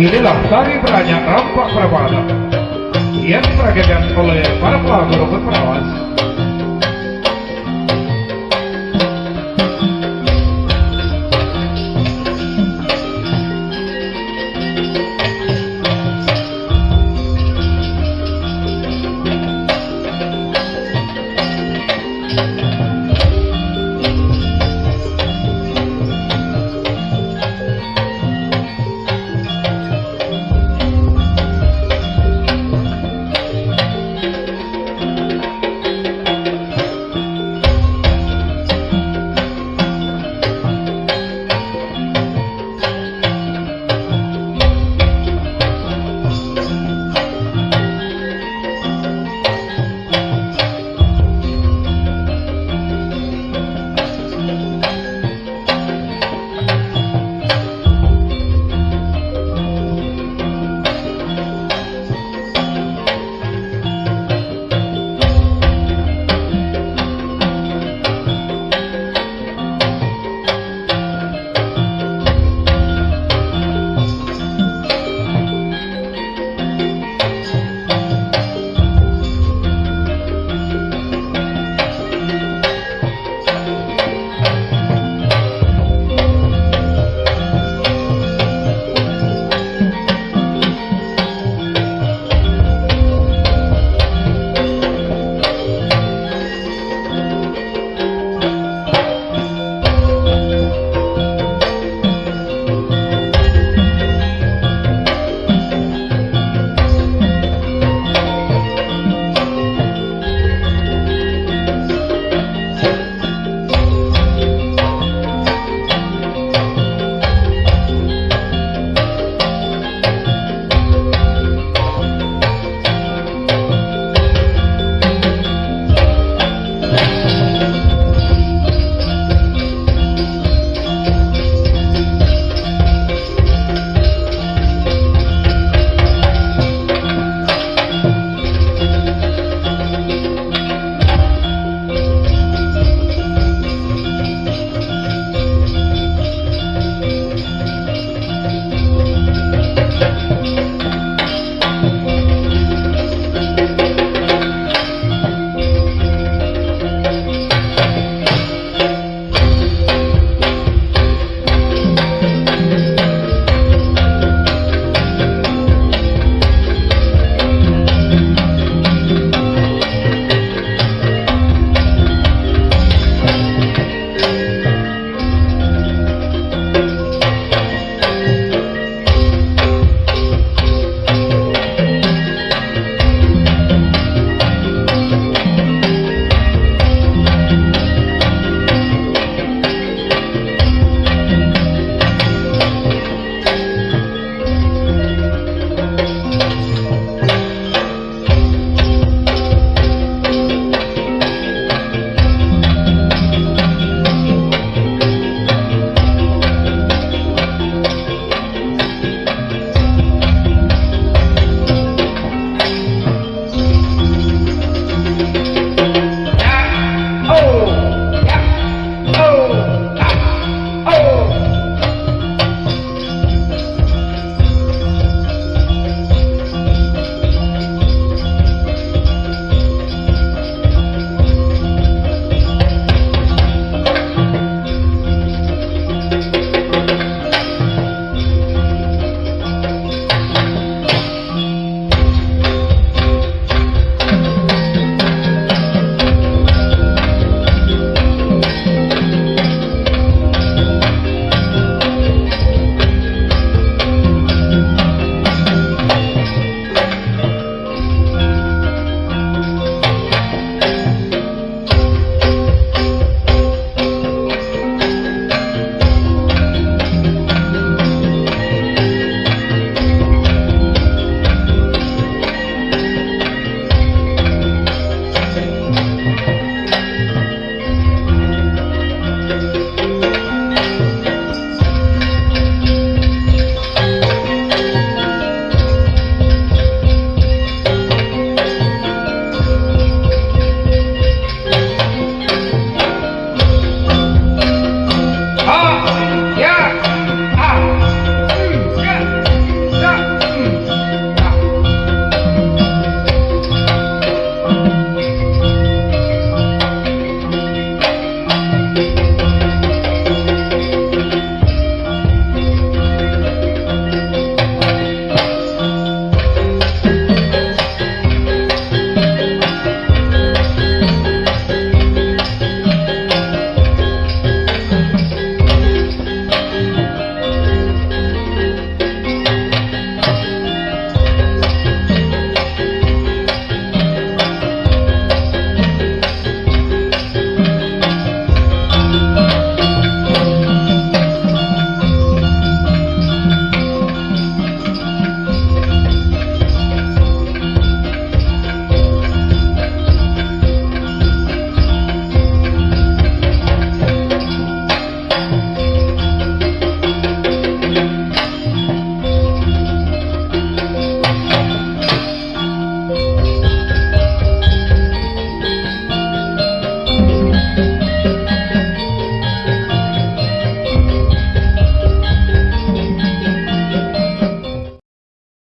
Inilah tari banyak rampak perawatan yang diperagakan oleh para pelaku robot perawas